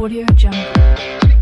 Audio Jungle.